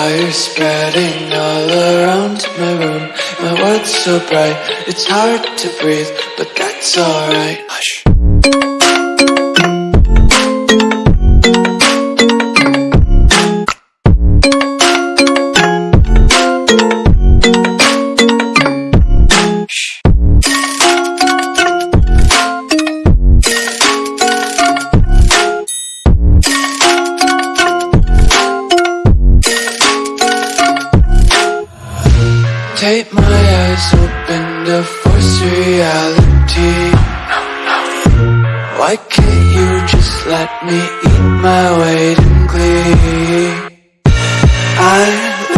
Fire spreading all around my room. My world's so bright, it's hard to breathe But that's alright. Hush my eyes open to force reality. Why can't you just let me eat my weight in glee? I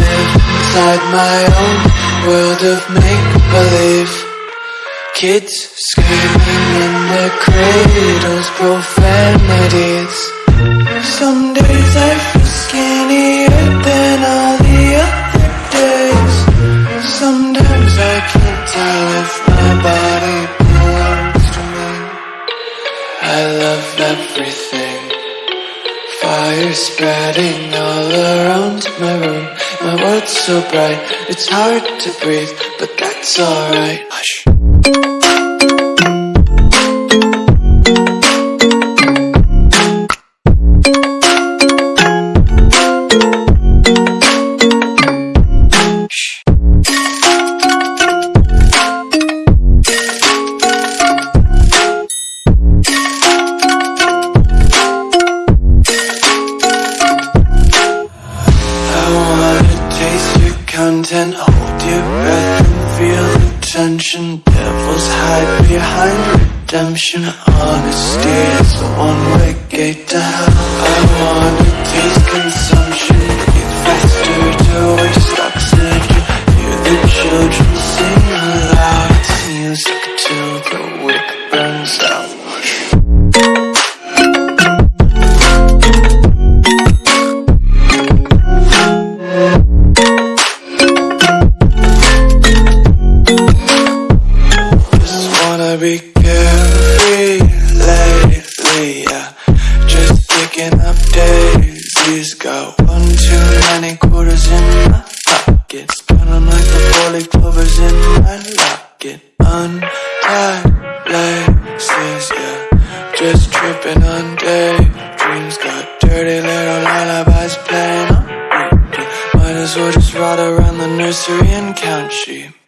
live inside my own world of make-believe. Kids screaming in their cradles, profanities Love everything. Fire spreading all around my room. My world's so bright, it's hard to breathe But that's alright. Hush content, hold your breath and feel the tension. Devils hide behind redemption. Honesty is a one-way gate to hell. I wanna taste consumption, breathe faster to waste oxygen. Hear the children Untied laces, yeah. Just tripping on daydreams. Got dirty little lullabies playing on repeat. Might as well just ride around the nursery and count sheep.